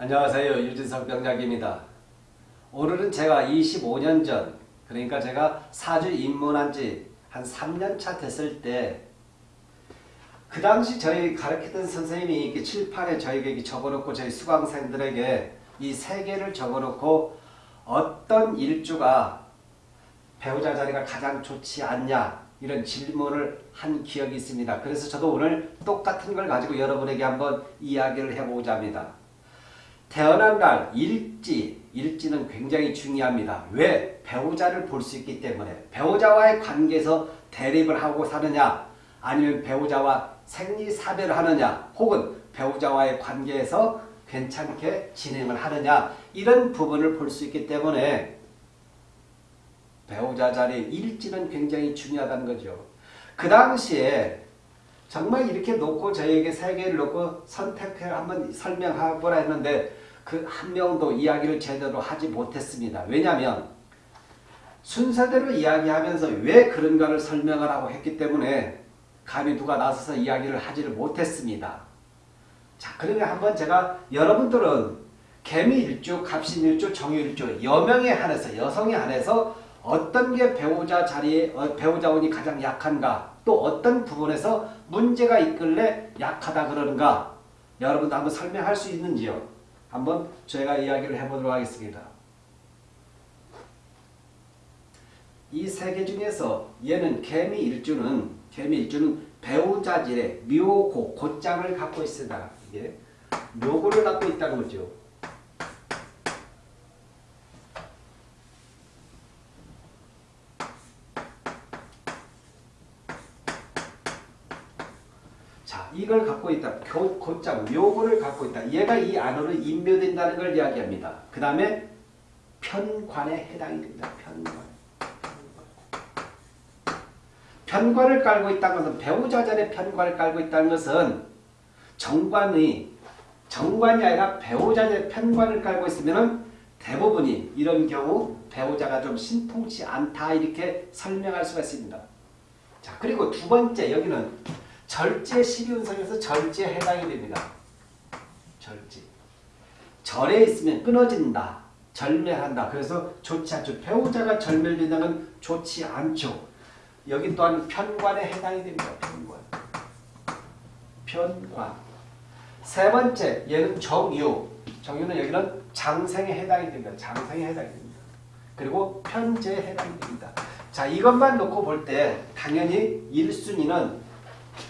안녕하세요. 유진석 병작입니다. 오늘은 제가 25년 전 그러니까 제가 사주 입문한 지 한 3년 차 됐을 때 그 당시 저희 가르치던 선생님이 이렇게 칠판에 저희에게 적어놓고 저희 수강생들에게 이 세 개를 적어놓고 어떤 일주가 배우자 자리가 가장 좋지 않냐 이런 질문을 한 기억이 있습니다. 그래서 저도 오늘 똑같은 걸 가지고 여러분에게 한번 이야기를 해보고자 합니다. 태어난 날 일지, 일지는 굉장히 중요합니다. 왜? 배우자를 볼 수 있기 때문에 배우자와의 관계에서 대립을 하고 사느냐 아니면 배우자와 생리사별을 하느냐 혹은 배우자와의 관계에서 괜찮게 진행을 하느냐 이런 부분을 볼 수 있기 때문에 배우자 자리의 일지는 굉장히 중요하다는 거죠. 그 당시에 정말 이렇게 놓고 저에게 세 개를 놓고 선택해 한번 설명해보라 했는데 그 한 명도 이야기를 제대로 하지 못했습니다. 왜냐하면 순서대로 이야기하면서 왜 그런가를 설명을 하고 했기 때문에 감히 누가 나서서 이야기를 하지를 못했습니다. 자, 그러면 한번 제가 여러분들은 개미일주, 갑신일주, 정유일주 여명에 한해서 여성에 한해서 어떤 게 배우자 자리에 어, 배우자운이 가장 약한가 또 어떤 부분에서 문제가 있길래 약하다 그러는가 여러분도 한번 설명할 수 있는지요? 한번 제가 이야기를 해보도록 하겠습니다. 이 세 개 중에서 얘는 개미 일주는 개미 일주는 배우자질의 묘고 고장을 갖고 있습니다. 이게 묘고를 갖고 있다는 거죠. 자, 이걸 갖고 있다. 교, 고장, 묘고를 갖고 있다. 얘가 이 안으로 인묘된다는 걸 이야기합니다. 그 다음에 편관에 해당이 됩니다. 편관. 편관을 깔고 있다는 것은 배우자 전에 편관을 깔고 있다는 것은 정관이 정관이 아니라 배우자 전에 편관을 깔고 있으면 대부분이 이런 경우 배우자가 좀 신통치 않다 이렇게 설명할 수가 있습니다. 자 그리고 두 번째 여기는 절제 12운성에서 절제에 해당이 됩니다. 절제. 절에 있으면 끊어진다. 절멸한다. 그래서 좋지 않죠. 배우자가 절멸된다는 건 좋지 않죠. 여기 또한 편관에 해당이 됩니다. 편관. 편관. 세 번째, 얘는 정유. 정유는 여기는 장생에 해당이 됩니다. 장생에 해당이 됩니다. 그리고 편제에 해당이 됩니다. 자, 이것만 놓고 볼 때 당연히 1순위는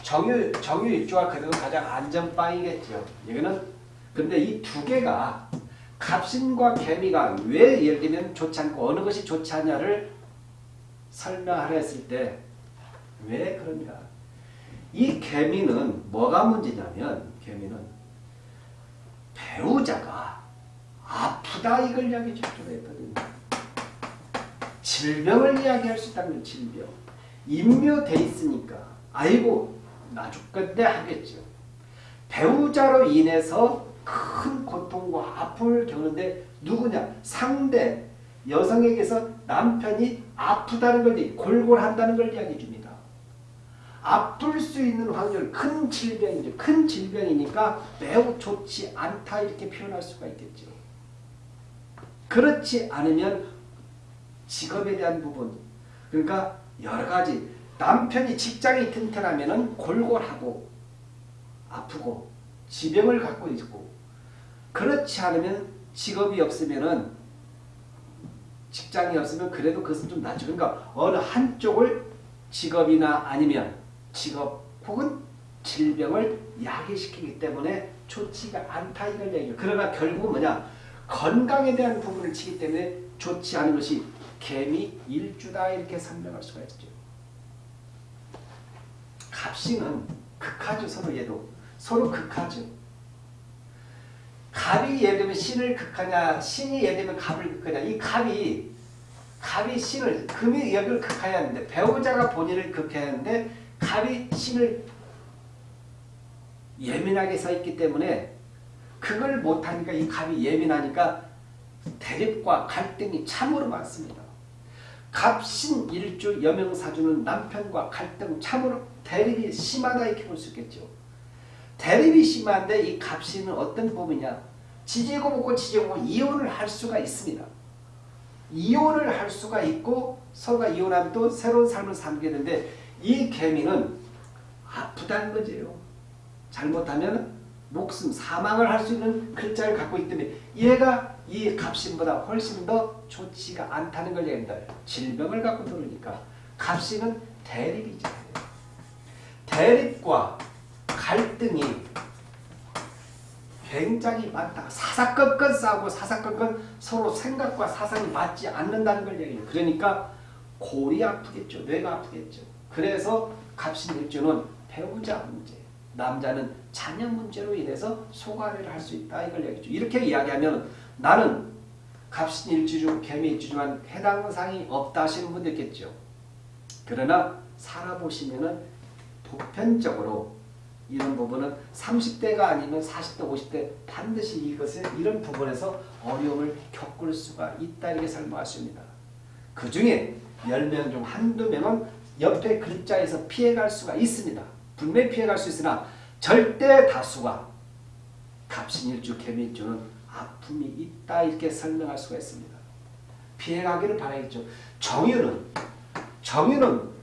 정유, 정유일주가 그래도 가장 안전빵이겠죠. 여기는 근데 이 두 개가 갑신과 개미가 왜 예를 들면 좋지 않고 어느 것이 좋지 않냐를 설명하려 했을 때 왜 그런가? 이 개미는 뭐가 문제냐면 개미는 배우자가 아프다 이걸 이야기해 주기로 했거든요. 질병을 이야기할 수 있다는 질병. 인묘돼 있으니까 아이고 나 죽겠네 하겠죠. 배우자로 인해서 큰 고통과 아픔을 겪는데 누구냐? 상대 여성에게서 남편이 아프다는 걸 골골한다는 걸 이야기해 줍니다. 아플 수 있는 확률 큰 질병이죠. 큰 질병이니까 매우 좋지 않다 이렇게 표현할 수가 있겠죠. 그렇지 않으면 직업에 대한 부분 그러니까 여러 가지 남편이 직장이 튼튼하면 골골하고 아프고 지병을 갖고 있고 그렇지 않으면 직업이 없으면 직장이 없으면 그래도 그것은 좀 낫죠. 그러니까 어느 한쪽을 직업이나 아니면 직업 혹은 질병을 야기시키기 때문에 좋지가 않다 이걸 얘기해요. 그러나 결국은 뭐냐 건강에 대한 부분을 치기 때문에 좋지 않은 것이 개미 일주다 이렇게 설명할 수가 있죠. 갑신은 극하죠 서로 얘도 서로 극하죠. 갑이 예를 들면 신을 극하냐 신이 예를 들면 갑을 극하냐 이 갑이 갑이 신을 금이 여기를 극해야 하는데 배우자가 본인을 극해야 하는데 갑이 신을 예민하게 서 있기 때문에 그걸 못하니까 이 갑이 예민하니까 대립과 갈등이 참으로 많습니다. 갑신 일주 여명사주는 남편과 갈등 참으로 대립이 심하다 이렇게 볼 수 있겠죠. 대립이 심한데 이 갑신은 어떤 부분이냐? 지지고 볶고 이혼을 할 수가 있습니다. 이혼을 할 수가 있고 서로가 이혼하면 또 새로운 삶을 살게 되는데 이 개미는 아프다는 거지요. 잘못하면 목숨, 사망을 할 수 있는 글자를 갖고 있기 때문에 얘가 이 갑신보다 훨씬 더 좋지가 않다는 걸 얘기합니다. 질병을 갖고 들으니까 갑신은 대립이죠. 대립과 갈등이 굉장히 많다. 사사건건 싸우고 사사건건 서로 생각과 사상이 맞지 않는다는 걸 얘기해요. 그러니까 골이 아프겠죠. 뇌가 아프겠죠. 그래서 갑신일주는 배우자 문제, 남자는 자녀 문제로 인해서 소가리를 할 수 있다 이걸 얘기죠. 이렇게 이야기하면 나는 갑신일주 중 개미일주 중한 해당 사항이 없다 하시는 분도 있겠죠. 그러나 살아보시면 은 보편적으로 이런 부분은 30대가 아니면 40대, 50대 반드시 이것을 이런 부분에서 어려움을 겪을 수가 있다 이렇게 설명할 수 있습니다. 그 중에 10명 중 한두 명은 옆에 글자에서 피해갈 수가 있습니다. 분명히 피해갈 수 있으나 절대 다수가 갑신일주, 개미일주는 아픔이 있다 이렇게 설명할 수가 있습니다. 피해가기를 바라겠죠. 정유는 정유는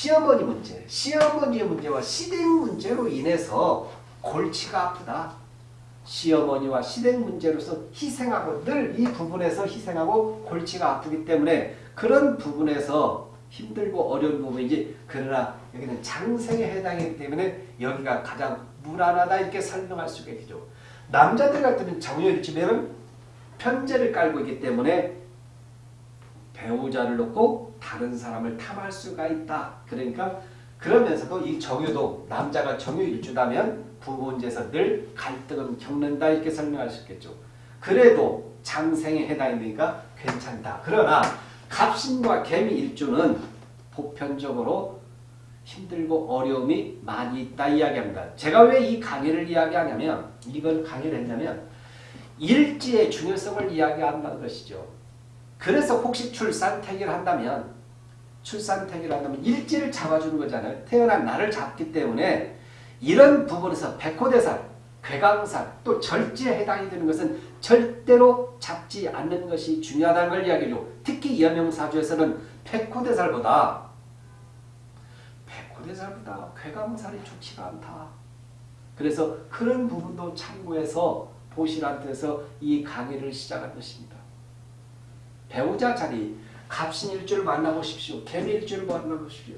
시어머니 문제, 시어머니의 문제와 시댁 문제로 인해서 골치가 아프다. 시어머니와 시댁 문제로서 희생하고 늘 이 부분에서 희생하고 골치가 아프기 때문에 그런 부분에서 힘들고 어려운 부분이지 그러나 여기는 장생에 해당이기 때문에 여기가 가장 무난하다 이렇게 설명할 수가 있죠. 남자들 같으면 정유일집에는 편제를 깔고 있기 때문에 배우자를 놓고 다른 사람을 탐할 수가 있다. 그러니까 그러면서도 이 정유도 남자가 정유일주다면 부부 문제에서 늘 갈등을 겪는다 이렇게 설명할 수 있겠죠. 그래도 장생에 해당이니까 괜찮다. 그러나 갑신과 개미일주는 보편적으로 힘들고 어려움이 많이 있다 이야기합니다. 제가 왜 이 강의를 이야기하냐면 이걸 강의를 했냐면 일지의 중요성을 이야기한다는 것이죠. 그래서 혹시 출산태기를 한다면 출산태기를 한다면 일지를 잡아주는 거잖아요. 태어난 날을 잡기 때문에 이런 부분에서 백호대살, 괴강살, 또 절지에 해당이 되는 것은 절대로 잡지 않는 것이 중요하다는 걸 이야기해줘. 특히 여명사주에서는 백호대살보다 백호대살보다 괴강살이 좋지가 않다. 그래서 그런 부분도 참고해서 보시라는 뜻에서 이 강의를 시작한 것입니다. 배우자 자리 갑신 일주를 만나보십시오. 개미 일주를 만나보십시오.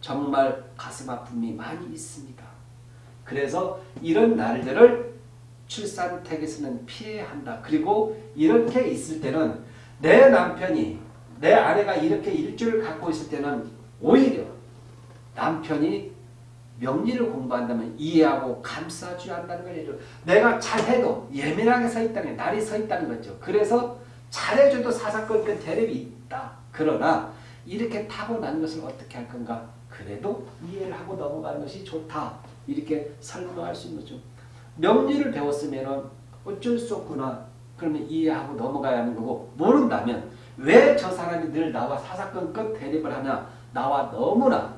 정말 가슴 아픔이 많이 있습니다. 그래서 이런 날들을 출산택에서는 피해야 한다. 그리고 이렇게 있을 때는 내 남편이 내 아내가 이렇게 일주를 갖고 있을 때는 오히려 남편이 명리를 공부한다면 이해하고 감싸줘야 한다는 거죠. 내가 잘해도 예민하게 서 있다는 날이 서 있다는 거죠. 그래서 잘해줘도 사사건 건 대립이 있다. 그러나 이렇게 타고난 것을 어떻게 할 건가? 그래도 이해를 하고 넘어가는 것이 좋다. 이렇게 설명할 수 있는 거죠. 명리를 배웠으면 어쩔 수 없구나. 그러면 이해하고 넘어가야 하는 거고 모른다면 왜 저 사람이 늘 나와 사사건 건 대립을 하냐. 나와 너무나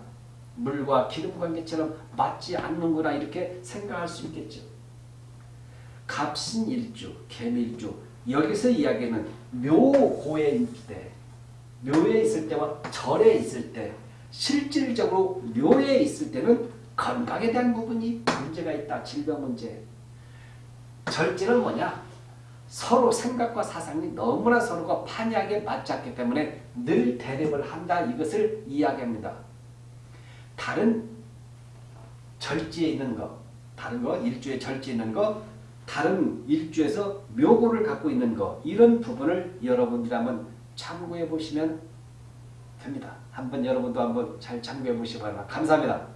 물과 기름 관계처럼 맞지 않는구나 이렇게 생각할 수 있겠죠. 갑신일주, 개밀주 여기서 이야기는 묘고에 있을 때, 묘에 있을 때와 절에 있을 때 실질적으로 묘에 있을 때는 건강에 대한 부분이 문제가 있다. 질병 문제. 절제는 뭐냐? 서로 생각과 사상이 너무나 서로가 판이하게 맞지 않기 때문에 늘 대립을 한다. 이것을 이야기합니다. 다른 절지에 있는 것, 다른 거, 일주에 절지에 있는 것, 다른 일주에서 묘고를 갖고 있는 것, 이런 부분을 여러분들이 한번 참고해 보시면 됩니다. 한번 여러분도 한번 잘 참고해 보시기 바랍니다. 감사합니다.